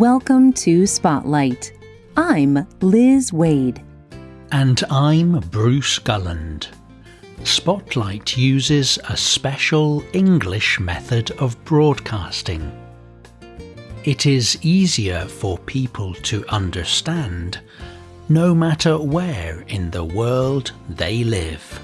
Welcome to Spotlight. I'm Liz Waid. And I'm Bruce Gulland. Spotlight uses a special English method of broadcasting. It is easier for people to understand no matter where in the world they live.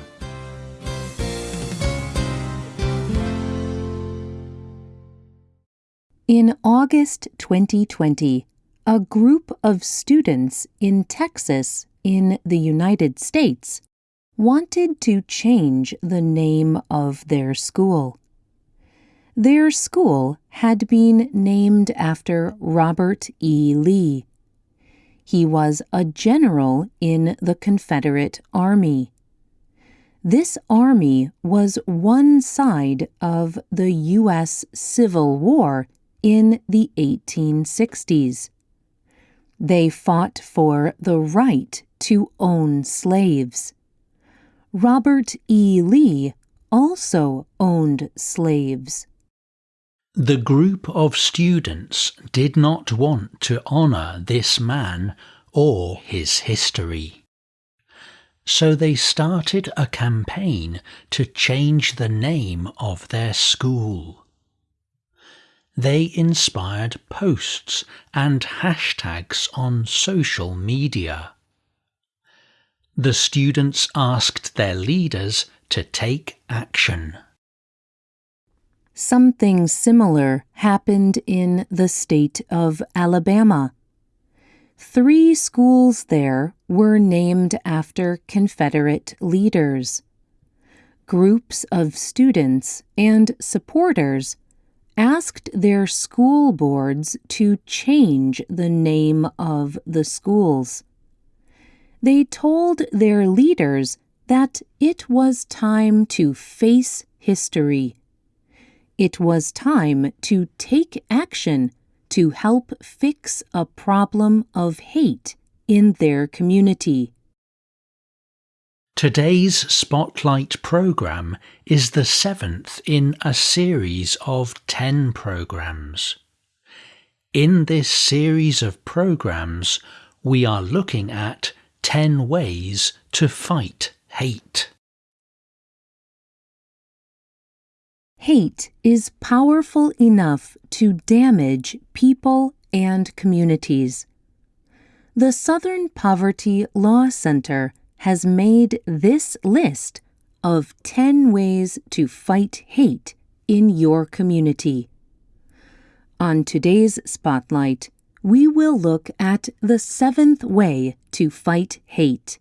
In August 2020, a group of students in Texas, in the United States, wanted to change the name of their school. Their school had been named after Robert E. Lee. He was a general in the Confederate Army. This army was one side of the U.S. Civil War in the 1860s. They fought for the right to own slaves. Robert E. Lee also owned slaves. The group of students did not want to honour this man or his history. So they started a campaign to change the name of their school. They inspired posts and hashtags on social media the students asked their leaders to take action. Something similar happened in the state of Alabama. Three schools there were named after Confederate leaders. Groups of students and supporters asked their school boards to change the name of the schools they told their leaders that it was time to face history. It was time to take action to help fix a problem of hate in their community. Today's Spotlight programme is the seventh in a series of ten programmes. In this series of programmes, we are looking at 10 Ways to Fight Hate. Hate is powerful enough to damage people and communities. The Southern Poverty Law Center has made this list of 10 ways to fight hate in your community. On today's Spotlight, we will look at the seventh way to fight hate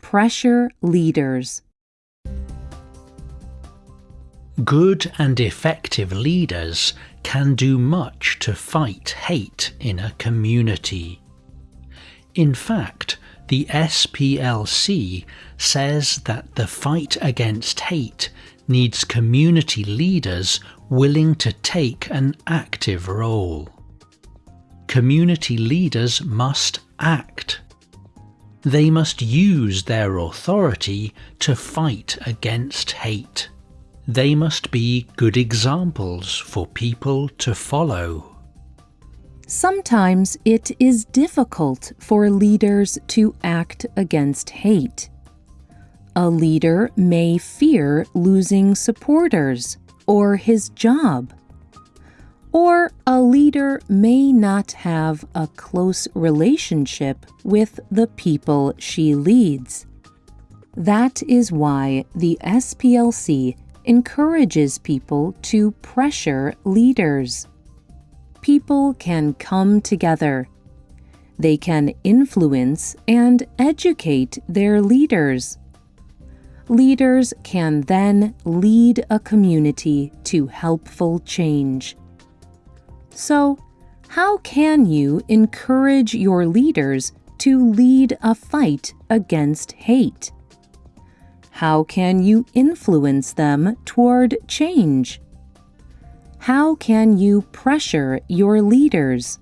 pressure leaders. Good and effective leaders can do much to fight hate in a community. In fact, the SPLC says that the fight against hate needs community leaders willing to take an active role community leaders must act. They must use their authority to fight against hate. They must be good examples for people to follow. Sometimes it is difficult for leaders to act against hate. A leader may fear losing supporters or his job or a leader may not have a close relationship with the people she leads. That is why the SPLC encourages people to pressure leaders. People can come together. They can influence and educate their leaders. Leaders can then lead a community to helpful change. So, how can you encourage your leaders to lead a fight against hate? How can you influence them toward change? How can you pressure your leaders?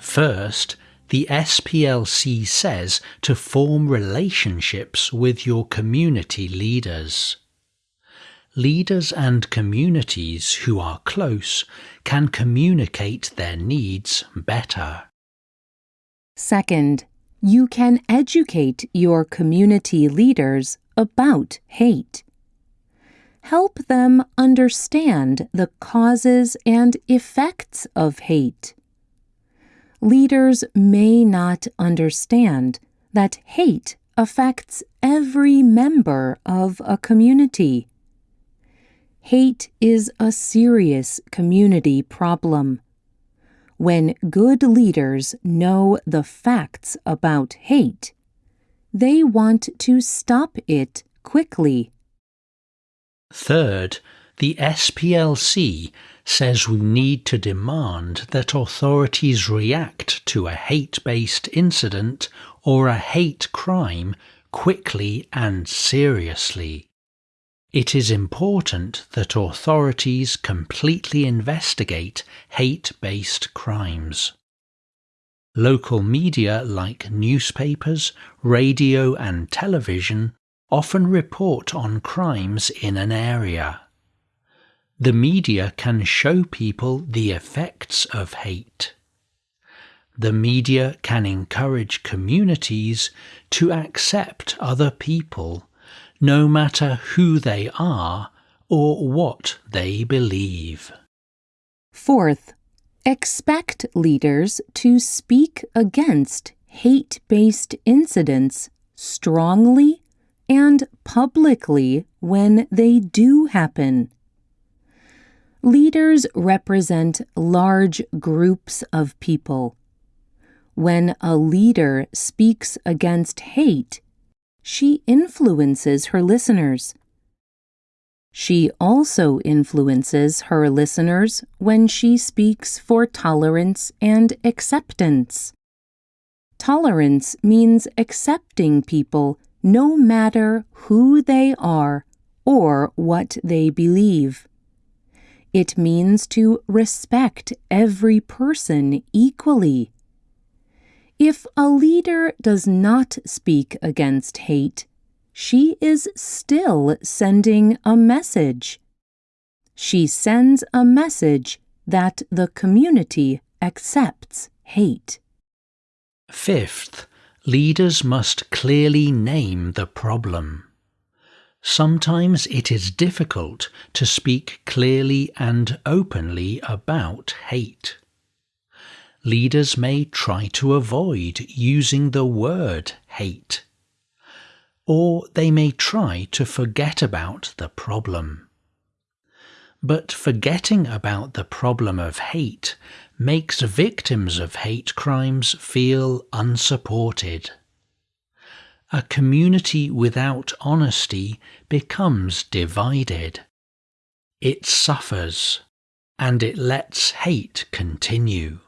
First, the SPLC says to form relationships with your community leaders. leaders and communities who are close can communicate their needs better. Second, you can educate your community leaders about hate. Help them understand the causes and effects of hate. Leaders may not understand that hate affects every member of a community. Hate is a serious community problem. When good leaders know the facts about hate, they want to stop it quickly. Third, the SPLC says we need to demand that authorities react to a hate based incident or a hate crime quickly and seriously. It is important that authorities completely investigate hate based crimes. Local media like newspapers, radio, and television often report on crimes in an area. The media can show people the effects of hate. The media can encourage communities to accept other people no matter who they are or what they believe. Fourth, expect leaders to speak against hate based incidents strongly and publicly when they do happen. Leaders represent large groups of people. When a leader speaks against hate, she influences her listeners. She also influences her listeners when she speaks for tolerance and acceptance. Tolerance means accepting people no matter who they are or what they believe. It means to respect every person equally. If a leader does not speak against hate, she is still sending a message. She sends a message that the community accepts hate. Fifth, leaders must clearly name the problem. Sometimes it is difficult to speak clearly and openly about hate leaders may try to avoid using the word hate. Or they may try to forget about the problem. But forgetting about the problem of hate makes victims of hate crimes feel unsupported. A community without honesty becomes divided. It suffers, and it lets hate continue.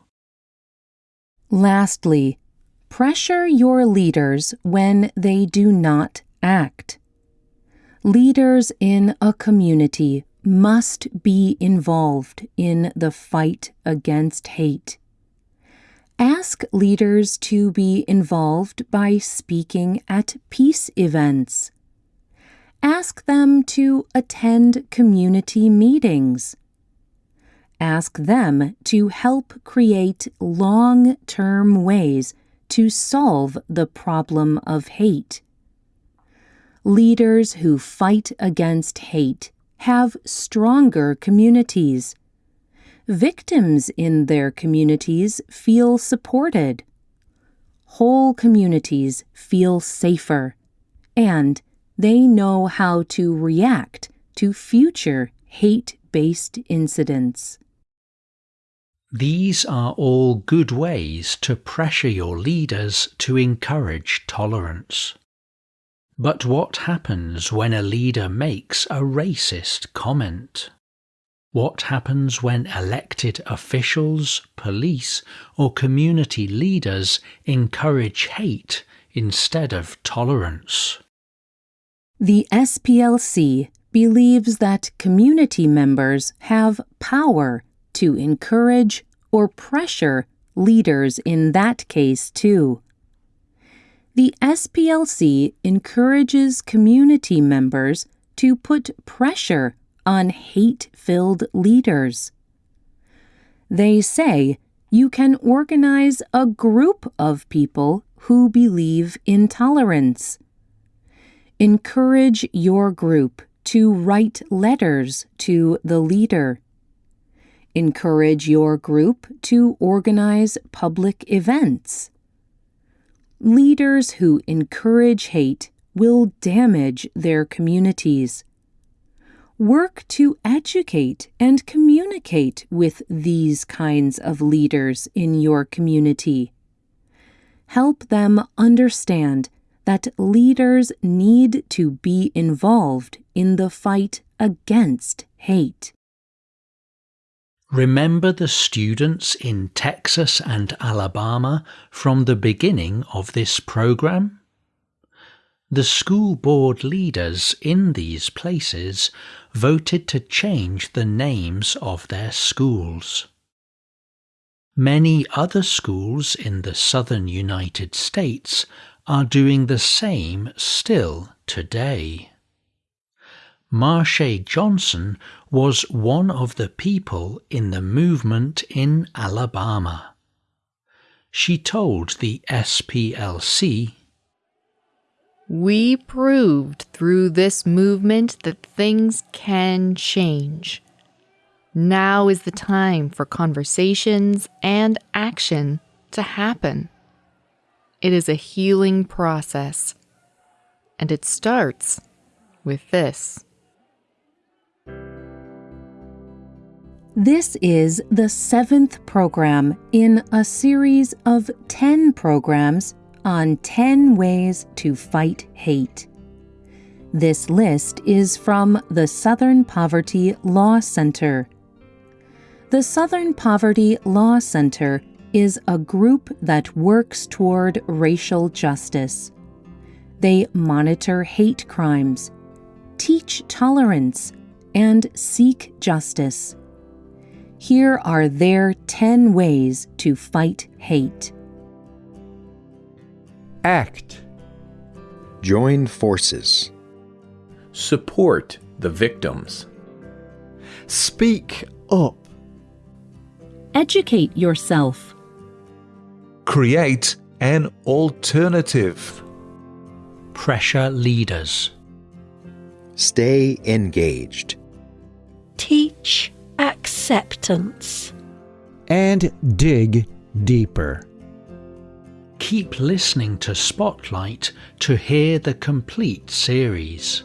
Lastly, pressure your leaders when they do not act. Leaders in a community must be involved in the fight against hate. Ask leaders to be involved by speaking at peace events. Ask them to attend community meetings ask them to help create long term ways to solve the problem of hate. Leaders who fight against hate have stronger communities. Victims in their communities feel supported. Whole communities feel safer, and they know how to react to future hate based incidents. These are all good ways to pressure your leaders to encourage tolerance. But what happens when a leader makes a racist comment? What happens when elected officials, police, or community leaders encourage hate instead of tolerance? The SPLC believes that community members have power to encourage or pressure leaders in that case, too. The SPLC encourages community members to put pressure on hate filled leaders. They say you can organize a group of people who believe in tolerance. Encourage your group to write letters to the leader. Encourage your group to organize public events. Leaders who encourage hate will damage their communities. Work to educate and communicate with these kinds of leaders in your community. Help them understand that leaders need to be involved in the fight against hate. Remember the students in Texas and Alabama from the beginning of this program? The school board leaders in these places voted to change the names of their schools. Many other schools in the southern United States are doing the same still today. Marsha Johnson was one of the people in the movement in Alabama. She told the SPLC we proved through this movement that things can change. Now is the time for conversations and action to happen. It is a healing process, and it starts with this. This is the seventh program in a series of 10 programs on 10 ways to fight hate. This list is from the Southern Poverty Law Center. The Southern Poverty Law Center is a group that works toward racial justice. They monitor hate crimes, teach tolerance, and seek justice. Here are their 10 ways to fight hate. Act. Join forces. Support the victims. Speak up. Educate yourself. Create an alternative. Pressure leaders. Stay engaged. Teach acceptance. And dig deeper. Keep listening to Spotlight to hear the complete series.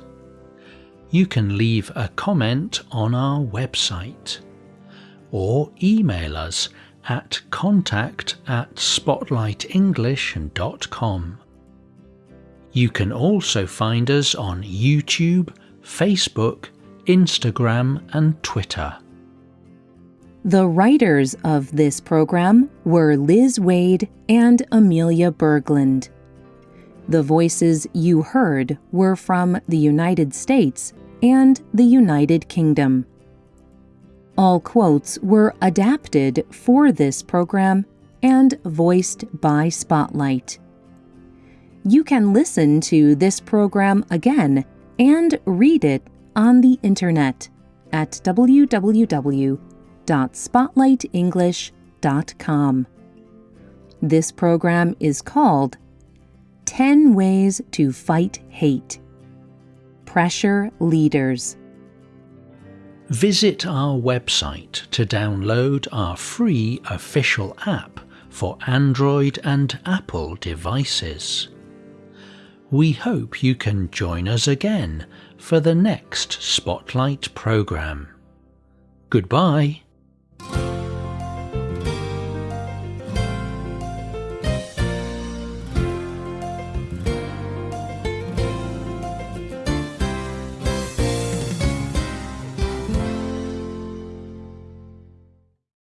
You can leave a comment on our website or email us at contact at spotlightenglish.com. You can also find us on YouTube, Facebook, Instagram, and Twitter. The writers of this program were Liz Waid and Amelia Berglund. The voices you heard were from the United States and the United Kingdom. All quotes were adapted for this program and voiced by Spotlight. You can listen to this program again and read it on the internet at www www.spotlightenglish.com. This program is called 10 Ways to Fight Hate. Pressure Leaders. Visit our website to download our free official app for Android and Apple devices. We hope you can join us again for the next Spotlight program. Goodbye.